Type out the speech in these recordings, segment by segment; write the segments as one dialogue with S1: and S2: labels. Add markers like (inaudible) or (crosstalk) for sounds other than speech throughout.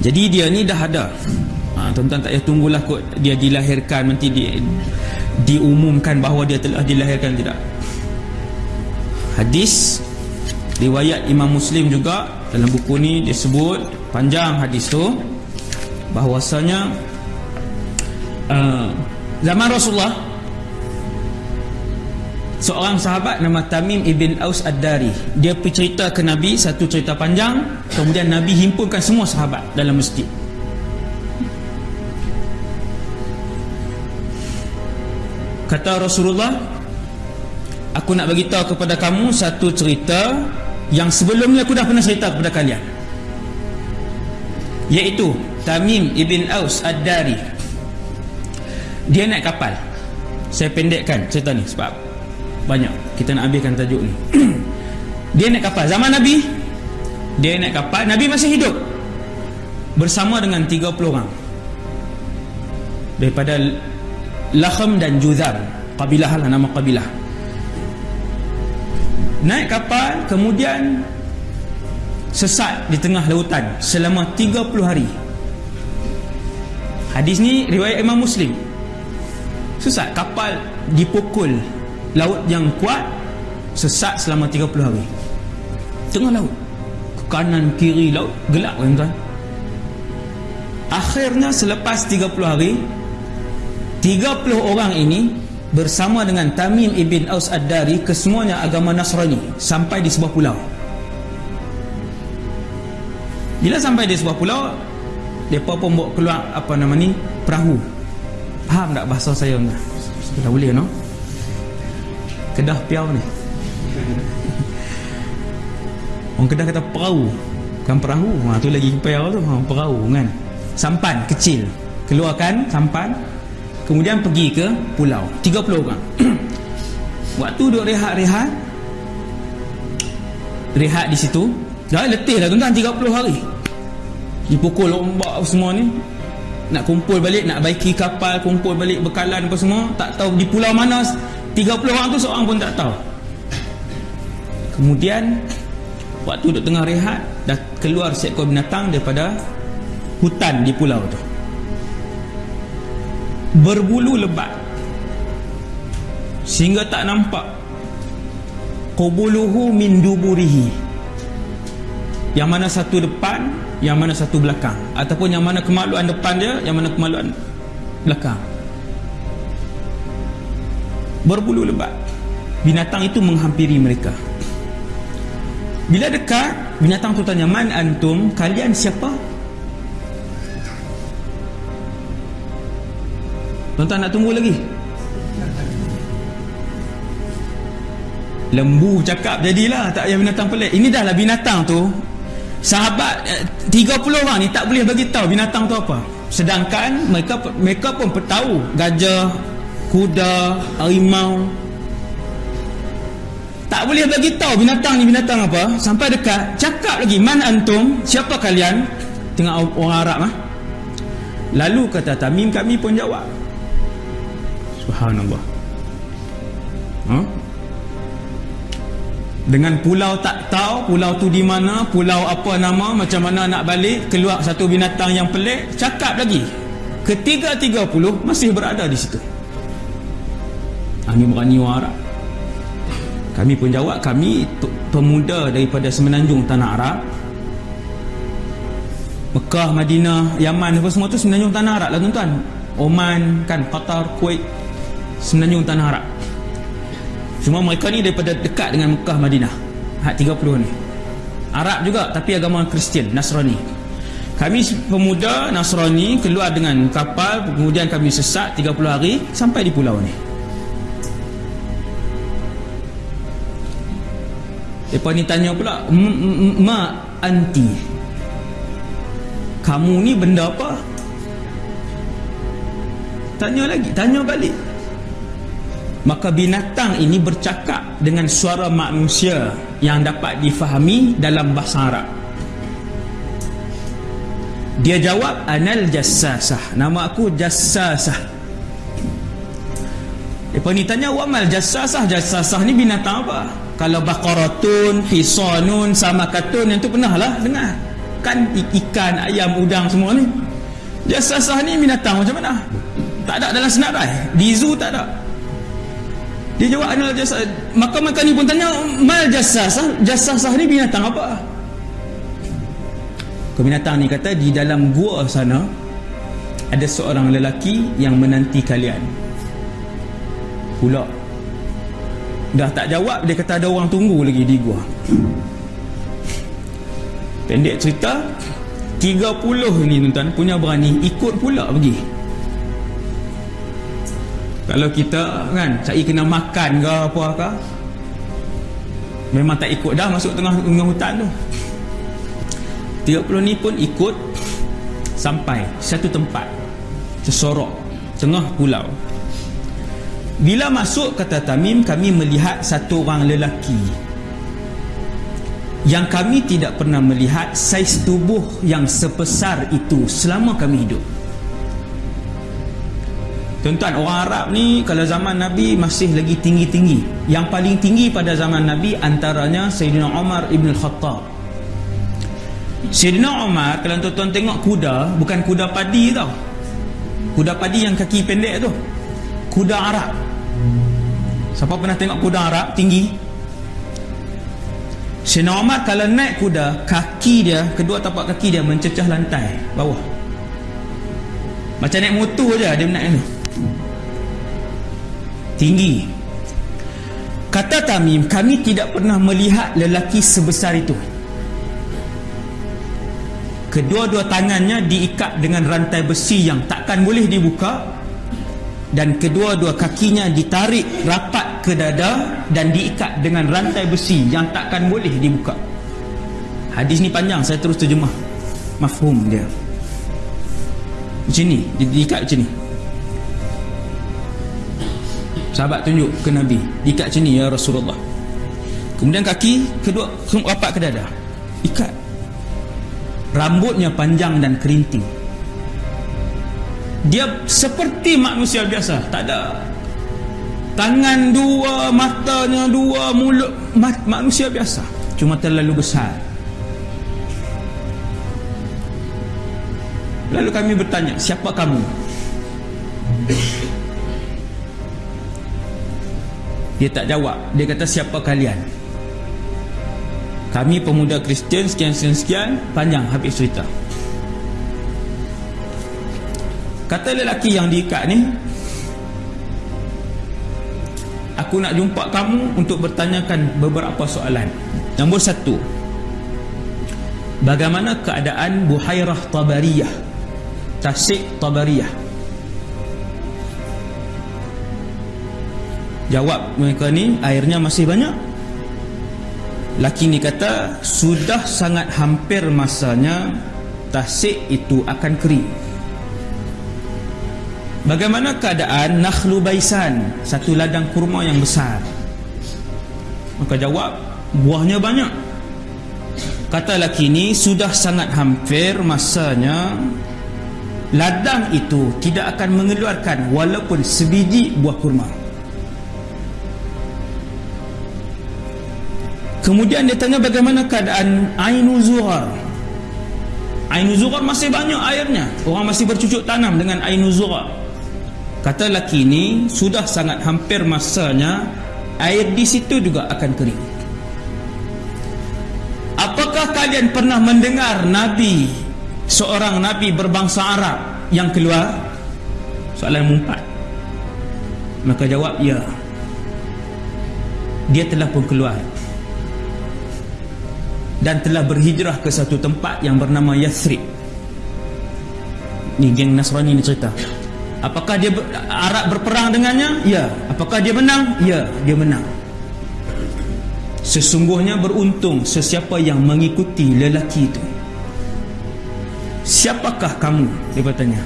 S1: jadi dia ni dah ada. Ha, tuan-tuan tak payah tunggulah kot. Dia dilahirkan nanti di, diumumkan bahawa dia telah dilahirkan tidak. Hadis riwayat Imam Muslim juga dalam buku ni dia sebut panjang hadis tu bahwasanya uh, zaman Rasulullah seorang sahabat nama Tamim ibn Aus Ad-Dari. Dia bercerita ke Nabi satu cerita panjang. Kemudian Nabi himpunkan semua sahabat dalam masjid. Kata Rasulullah aku nak bagi tahu kepada kamu satu cerita yang sebelumnya aku dah pernah cerita kepada kalian. Iaitu Tamim ibn Aus Ad-Dari. Dia naik kapal. Saya pendekkan cerita ni sebab banyak. Kita nak habiskan tajuk ni. (clears throat) Dia naik kapal. Zaman Nabi dia naik kapal. Nabi masih hidup. Bersama dengan 30 orang. Daripada Lakham dan Juzar. Kabilah lah nama kabilah. Naik kapal kemudian sesat di tengah lautan selama 30 hari. Hadis ni riwayat Imam Muslim. Sesat. Kapal dipukul laut yang kuat sesat selama 30 hari. Tengah laut. Ke kanan kiri laut gelap kan tuan akhirnya selepas 30 hari 30 orang ini bersama dengan Tamim ibn Aus Ad-Dari kesemuanya agama Nasrani sampai di sebuah pulau. Bila sampai di sebuah pulau mereka pun bawa keluar apa nama ni? Perahu. Faham tak bahasa saya sudah boleh no? Kedah piau ni. Orang Kedah kata perahu. Kan perahu? Ha, tu lagi piau tu. Ha, Perahu kan. Sampan kecil. Keluarkan sampan. Kemudian pergi ke pulau. 30 orang. (clears throat) Waktu duduk rehat-rehat Rehat di situ. Dah letih dah tuan-tuan 30 hari. Dipukul ombak semua ni. Nak kumpul balik nak baiki kapal kumpul balik bekalan apa semua. Tak tahu di pulau mana 30 orang tu seorang pun tak tahu. Kemudian waktu duduk tengah rehat dah keluar seekor binatang daripada hutan di pulau tu. Berbulu lebat. Sehingga tak nampak. Qubuluhu min duburihi. Yang mana satu depan yang mana satu belakang. Ataupun yang mana kemaluan depan dia yang mana kemaluan belakang berbulu lebat. Binatang itu menghampiri mereka. Bila dekat binatang tu tanya man antum? Kalian siapa? Tuan-tuan nak tunggu lagi? Lembu cakap jadilah tak payah binatang pelik. Ini dah lah binatang tu. Sahabat 30 eh, orang ni tak boleh bagi tahu binatang tu apa. Sedangkan mereka mereka pun tahu gajah kuda, harimau. Tak boleh bagi tahu binatang ni binatang apa. Sampai dekat cakap lagi man antum siapa kalian? Tengah orang Arab ah. Lalu kata Tamim kami pun jawab. Subhanallah. Ha? dengan pulau tak tahu pulau tu di mana pulau apa nama macam mana nak balik keluar satu binatang yang pelik cakap lagi. Ketiga-tiga puluh masih berada di situ kami berani orang Arab kami pun jawab kami pemuda daripada semenanjung tanah Arab. Mekah, Madinah, Yaman apa semua tu semenanjung tanah Arab lah tuan-tuan. Oman, kan, Qatar, Kuwait semenanjung tanah Arab. Semua mereka ni daripada dekat dengan Mekah, Madinah. Hak 30 ni. Arab juga tapi agama Kristian, Nasrani. Kami pemuda Nasrani keluar dengan kapal kemudian kami sesat 30 hari sampai di pulau ni Lepas ni tanya pula Ma anti Kamu ni benda apa? Tanya lagi, tanya balik. Maka binatang ini bercakap dengan suara manusia Yang dapat difahami dalam bahasa Arab. Dia jawab Anal Jassasah. Nama aku Jassasah. Lepas ni tanya Wamal Jassasah? Jassasah ni binatang apa? Kalau baqaratun hisanun sama katun yang tu pernah lah dengar. Makan ikan, ayam, udang semua ni. Jasasah ni binatang macam mana? Tak ada dalam senarai. Di zoo tak ada. Dia jawab adalah jasa maka maka ni pun tanya mal jasasah jasasah ni binatang apa? Kebinatang ni kata di dalam gua sana ada seorang lelaki yang menanti kalian. Pula dah tak jawab dia kata ada orang tunggu lagi di gua. Pendek cerita 30 ni tuan-tuan punya berani ikut pula pergi. Kalau kita kan cari kena makan ke apa ke memang tak ikut dah masuk tengah, tengah hutan tu. 30 ni pun ikut sampai satu tempat sesorok tengah pulau bila masuk kata Tamim kami melihat satu orang lelaki yang kami tidak pernah melihat saiz tubuh yang sebesar itu selama kami hidup Tuan-tuan, orang Arab ni kalau zaman Nabi masih lagi tinggi-tinggi. Yang paling tinggi pada zaman Nabi antaranya Sayyidina Umar Ibn Khattab. Sayyidina Umar, kalau tuan-tuan tengok kuda, bukan kuda padi tau. Kuda padi yang kaki pendek tu. Kuda Arab. Siapa pernah tengok kuda Arab tinggi? Sayyidina Umar kalau naik kuda, kaki dia, kedua tapak kaki dia mencecah lantai bawah. Macam naik motor je dia naik tu tinggi kata Tamim kami tidak pernah melihat lelaki sebesar itu kedua-dua tangannya diikat dengan rantai besi yang takkan boleh dibuka dan kedua-dua kakinya ditarik rapat ke dada dan diikat dengan rantai besi yang takkan boleh dibuka. Hadis ni panjang saya terus terjemah. Mafhum dia. Macam ni diikat macam ni. Sahabat tunjuk ke Nabi ikat sini ya Rasulullah. Kemudian kaki kedua rapat ke dada ikat. Rambutnya panjang dan kerinting dia seperti manusia biasa. Tak ada tangan dua matanya dua mulut mat, manusia biasa. Cuma terlalu besar. Lalu kami bertanya siapa kamu? Dia tak jawab. Dia kata siapa kalian? Kami pemuda Kristian sekian-sekian panjang habis cerita kata lelaki yang diikat ni aku nak jumpa kamu untuk bertanyakan beberapa soalan. Nombor satu bagaimana keadaan Buhairah Tabariyah? Tasik Tabariyah. Jawab mereka ni airnya masih banyak. Laki ni kata Sudah sangat hampir masanya Tasik itu akan kering Bagaimana keadaan Nakhlu Baisan? Satu ladang kurma yang besar. Maka jawab Buahnya banyak. Kata laki ni Sudah sangat hampir masanya Ladang itu tidak akan mengeluarkan Walaupun sebiji buah kurma. Kemudian dia tanya bagaimana keadaan Ainu Zuhar? Ainu Zuhar masih banyak airnya. Orang masih bercucuk tanam dengan Ainu Zuhar Kata laki ini Sudah sangat hampir masanya Air di situ juga akan kering. Apakah kalian pernah mendengar Nabi Seorang Nabi berbangsa Arab Yang keluar? Soalan empat. Maka jawab ya. Dia telah pun keluar. Dan telah berhijrah ke satu tempat yang bernama Yathrib ni geng Nasrani ni cerita apakah dia Arab berperang dengannya? ya apakah dia menang? ya dia menang sesungguhnya beruntung sesiapa yang mengikuti lelaki itu siapakah kamu? dia bertanya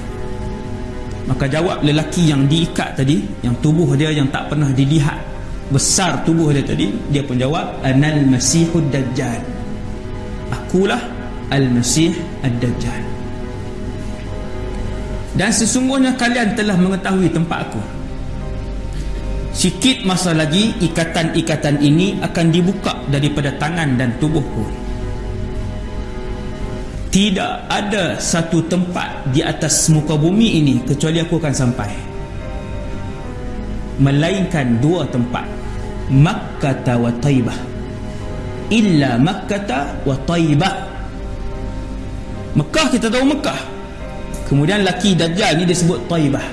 S1: maka jawab lelaki yang diikat tadi yang tubuh dia yang tak pernah dilihat besar tubuh dia tadi dia pun jawab anal masihud dajjal akulah Al-Masih Ad-Dajjal dan sesungguhnya kalian telah mengetahui tempat aku. Sikit masa lagi ikatan-ikatan ini akan dibuka daripada tangan dan tubuhku. Tidak ada satu tempat di atas muka bumi ini kecuali aku akan sampai. Melainkan dua tempat Makkah wa Taibah. Illa Makkah wa Taibah. Mekah kita tahu Mekah kemudian laki Dajjal ni disebut Taibah.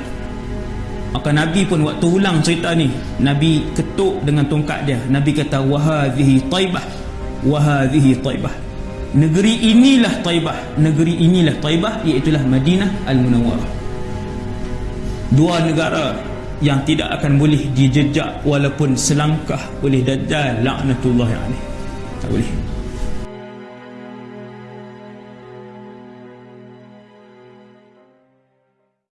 S1: Maka Nabi pun waktu ulang cerita ni Nabi ketuk dengan tongkat dia. Nabi kata wahadhihi Taibah wahadhihi Taibah. Negeri inilah Taibah negeri inilah Taibah iaitulah Madinah Al-Munawwarah. Dua negara yang tidak akan boleh dijejak walaupun selangkah oleh Dajjal laknatullah alaih. Tak boleh